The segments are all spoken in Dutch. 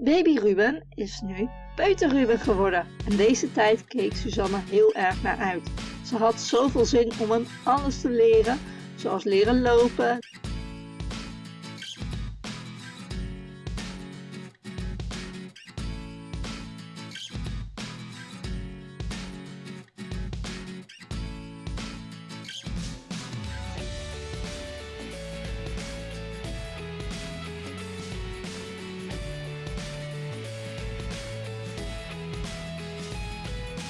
Baby Ruben is nu peuter Ruben geworden en deze tijd keek Suzanne heel erg naar uit. Ze had zoveel zin om hem alles te leren, zoals leren lopen,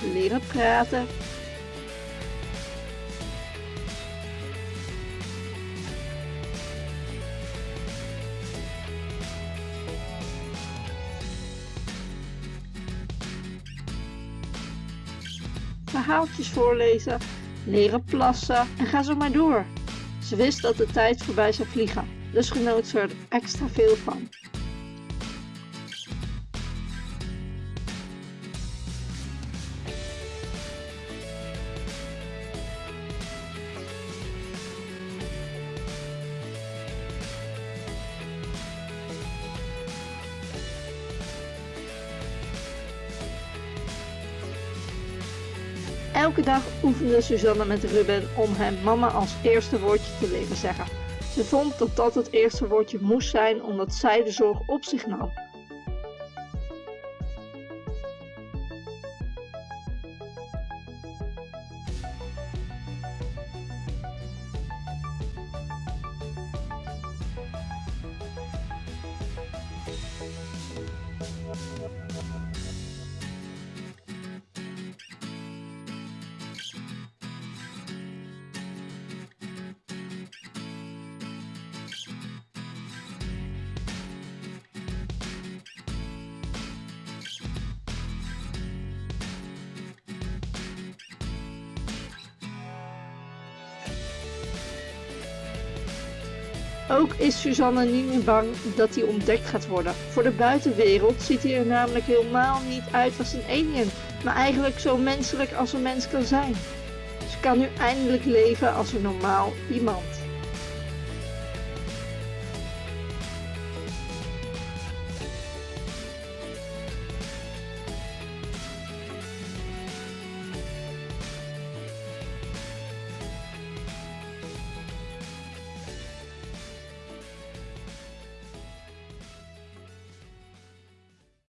leren praten. Verhaaltjes voorlezen, leren plassen en ga zo maar door. Ze wist dat de tijd voorbij zou vliegen, dus genoot ze er extra veel van. Elke dag oefende Suzanne met Ruben om hem mama als eerste woordje te leren zeggen. Ze vond dat dat het eerste woordje moest zijn omdat zij de zorg op zich nam. Ook is Suzanne niet meer bang dat hij ontdekt gaat worden. Voor de buitenwereld ziet hij er namelijk helemaal niet uit als een alien, maar eigenlijk zo menselijk als een mens kan zijn. Ze kan nu eindelijk leven als een normaal iemand.